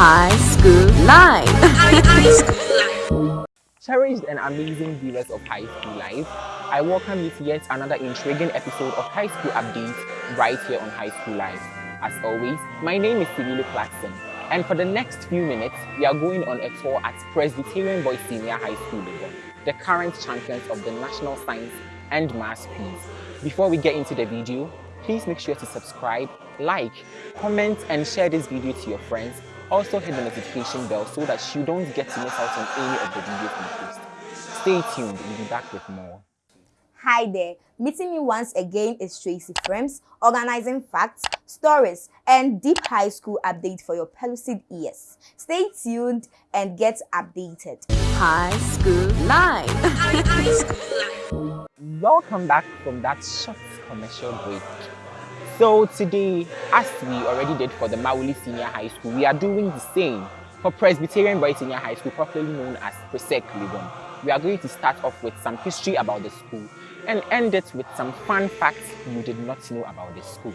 High School life. Cherished and amazing viewers of High School Life, I welcome you to yet another intriguing episode of High School Updates right here on High School Life. As always, my name is Sibilu Clarkson, and for the next few minutes, we are going on a tour at Presbyterian Boys Senior High School the current champions of the National Science and Maths Quiz. Before we get into the video, please make sure to subscribe, like, comment and share this video to your friends. Also hit the notification bell so that you don't get to miss out on any of the videos we post. Stay tuned, we'll be back with more. Hi there, meeting me once again is Tracy Frames, organizing facts, stories, and deep high school update for your pellucid ears. Stay tuned and get updated. High School Live. Welcome back from that short commercial break. So today, as we already did for the Mawuli Senior High School, we are doing the same for Presbyterian Boys Senior High School, popularly known as Presec Legon. We are going to start off with some history about the school and end it with some fun facts you did not know about the school.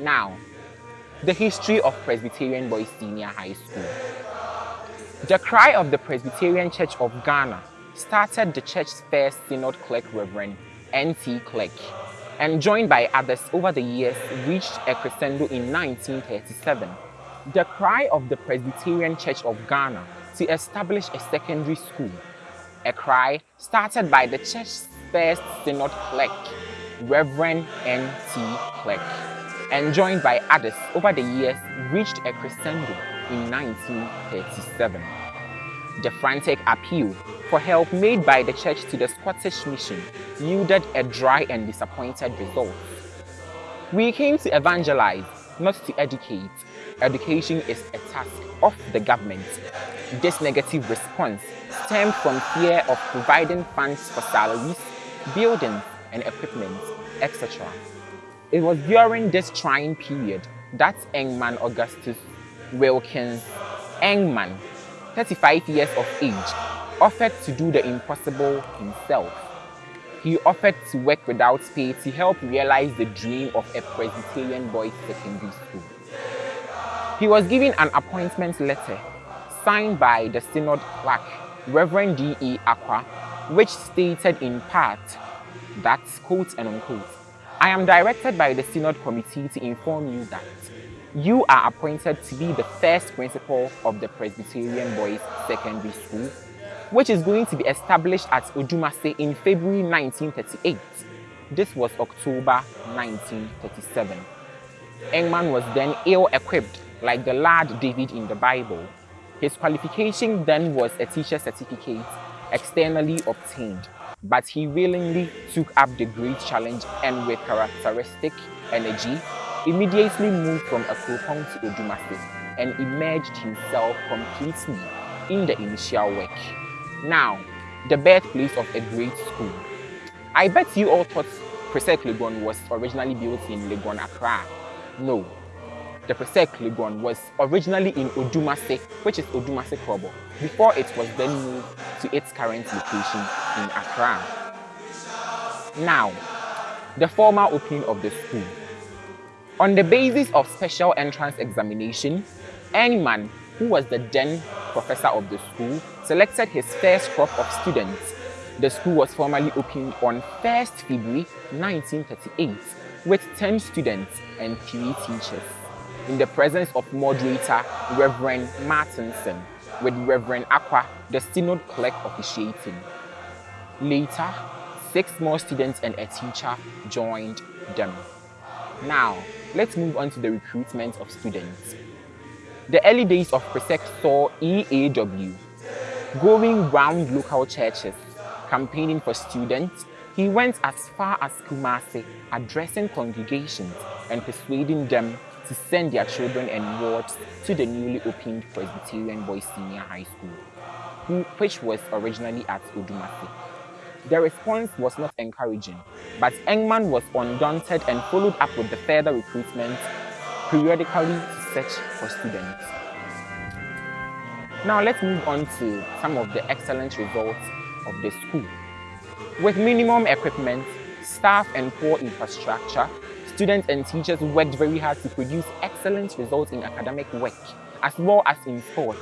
Now, the history of Presbyterian Boys Senior High School. The cry of the Presbyterian Church of Ghana started the church's first synod clerk Reverend N.T. Clerk and joined by others over the years reached a crescendo in 1937. The cry of the Presbyterian Church of Ghana to establish a secondary school, a cry started by the church's first synod clerk, Reverend N.T. Clerk, and joined by others over the years reached a crescendo in 1937. The frantic appeal for help made by the church to the Scottish mission yielded a dry and disappointed result. We came to evangelize, not to educate. Education is a task of the government. This negative response stemmed from fear of providing funds for salaries, buildings and equipment, etc. It was during this trying period that Engman Augustus Wilkins Engman, 35 years of age, offered to do the impossible himself. He offered to work without pay to help realize the dream of a Presbyterian boys secondary school. He was given an appointment letter signed by the synod clerk, Reverend D.E. Aqua, which stated in part that, quote and unquote, I am directed by the synod committee to inform you that you are appointed to be the first principal of the Presbyterian Boys Secondary School which is going to be established at Odumase in February 1938. This was October 1937. Engman was then ill-equipped like the lad David in the Bible. His qualification then was a teacher certificate externally obtained, but he willingly took up the great challenge and with characteristic energy, immediately moved from Akropong to Odumase and immersed himself completely in the initial work. Now, the birthplace of a great school. I bet you all thought Presec Legon was originally built in Legon, Accra. No, the Presec Legon was originally in Odumase, which is Odumase Krobo, before it was then moved to its current location in Accra. Now, the formal opening of the school. On the basis of special entrance examination, Engman, who was the then professor of the school, selected his first crop of students. The school was formally opened on 1st February 1938 with 10 students and 3 teachers in the presence of moderator Reverend Martinson with Reverend Aqua, the synod clerk officiating. Later, six more students and a teacher joined them. Now, let's move on to the recruitment of students. The early days of Presec saw EAW going round local churches, campaigning for students. He went as far as Kumasi, addressing congregations and persuading them to send their children and wards to the newly opened Presbyterian Boys Senior High School, which was originally at Odumase. The response was not encouraging, but Engman was undaunted and followed up with the further recruitment periodically to search for students. Now let's move on to some of the excellent results of the school. With minimum equipment, staff and poor infrastructure, students and teachers worked very hard to produce excellent results in academic work as well as in sports.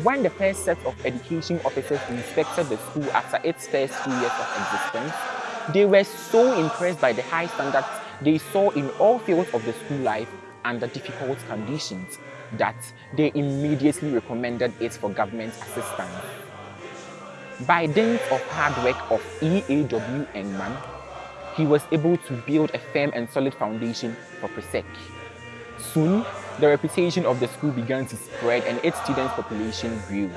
When the first set of education officers inspected the school after its first two years of existence, they were so impressed by the high standards they saw in all fields of the school life under difficult conditions that they immediately recommended it for government assistance. By dint of hard work of E.A.W. Engman, he was able to build a firm and solid foundation for Presec. Soon, the reputation of the school began to spread and its student population grew.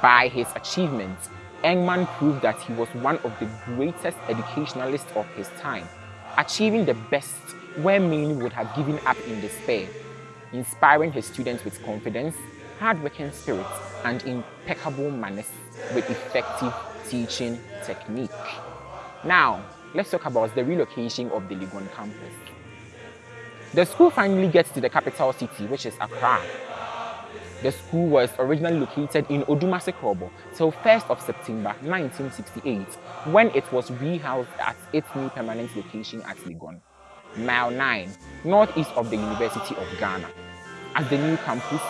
By his achievements, Engman proved that he was one of the greatest educationalists of his time, achieving the best where many would have given up in despair, inspiring his students with confidence, hard-working spirit, and impeccable manners with effective teaching technique. Now, let's talk about the relocation of the Legon campus. The school finally gets to the capital city, which is Accra. The school was originally located in Odumase Krobo till 1st of September 1968, when it was rehoused at its new permanent location at Legon, mile 9, northeast of the University of Ghana. As the new campus,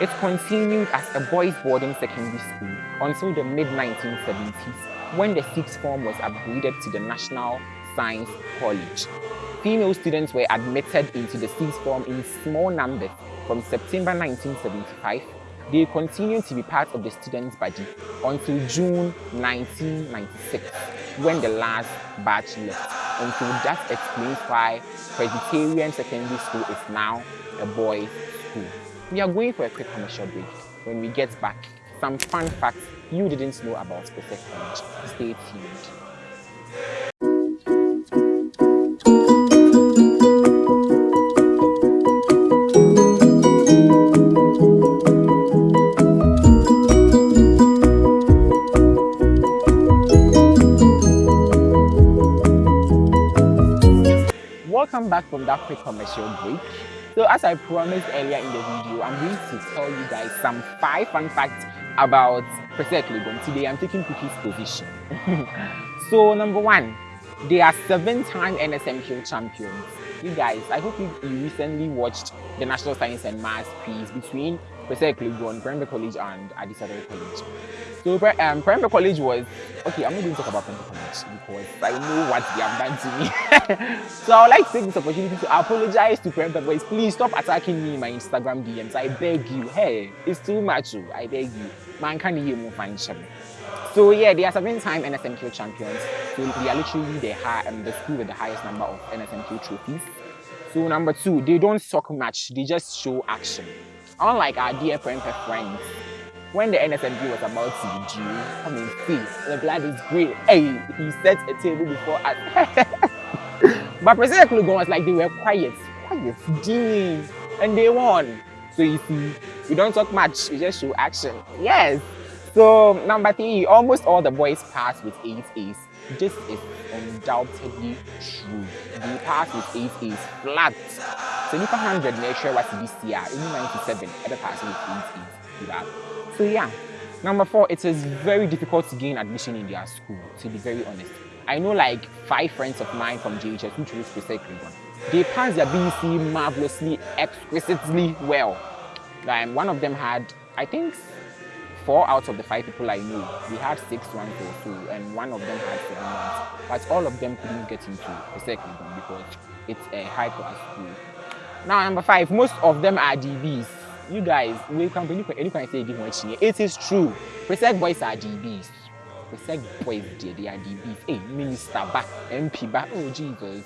it continued as a boys' boarding secondary school until the mid-1970s, when the sixth form was upgraded to the National Science College. Female students were admitted into the sixth form in small numbers from September 1975. They continued to be part of the students' body until June 1996, when the last batch left. And so that explains why Presbyterian Secondary School is now a boys' school. We are going for a quick commercial break. When we get back, some fun facts you didn't know about Presec College. Stay tuned. Welcome back from that quick commercial break. So as I promised earlier in the video, I'm going to tell you guys some five fun facts about Presec Legon. Today I'm taking Cookie's position. so number one, they are seven-time NSMQ champions. You guys, I hope you, you recently watched the National Science and Maths quiz between Presec Legon, Prempeh College and Adisadel College. So um, Prempeh College was, okay, I'm not going to talk about Prempeh College because I know what they have done to me. so I would like to take this opportunity to apologize to Prempeh boys. Please stop attacking me in my Instagram DMs. I beg you. Hey, it's too much. Oh. I beg you. Man, can you more financially? So yeah, they are seven-time NSMQ champions. So they are literally the, high, um, the school with the highest number of NSMQ trophies. So number two, they don't talk much, they just show action. Unlike our dear Prempeh friends, when the NSMQ was about to be come and see, the blood is great. Hey, he set a table before us. but Presec Legon was like, they were quiet, quiet, doing, and they won. So you see, we don't talk much, we just show action. Yes. So number three, almost all the boys passed with eight A's. This is undoubtedly true. The pass with eight A's flat. So if 100 nature was this year, only 97 ever pass with eight A's. So yeah, number four, it is very difficult to gain admission in their school, to be very honest. I know like five friends of mine from JHS who chose Presec Legon. They passed their BC marvelously, exquisitely well. Um, one of them had, I think, four out of the five people I knew, we had six or so, and one of them had seven ones. But all of them couldn't get into Presec Legon because it's a high class school. Now, number five, most of them are DBs you guys, we can any any can say one It is true. Presec boys are DBs. Presec boys they are DBs. Hey, minister back, MP back. Oh Jesus.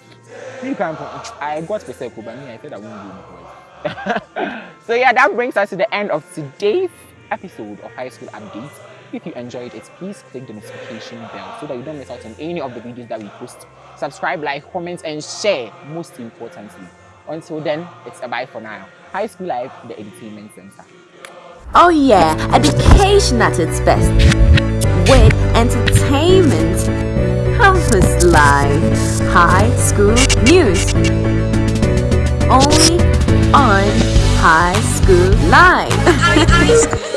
You can I got Presec but me I said I won't go boys. so yeah, that brings us to the end of today's episode of High School Updates. If you enjoyed it, please click the notification bell so that you don't miss out on any of the videos that we post. Subscribe, like, comment, and share, most importantly. Until then, it's a bye for now. High School Life, the Entertainment Center. Oh yeah, education at its best. With entertainment. Campus Live. High School News. Only on High School Live.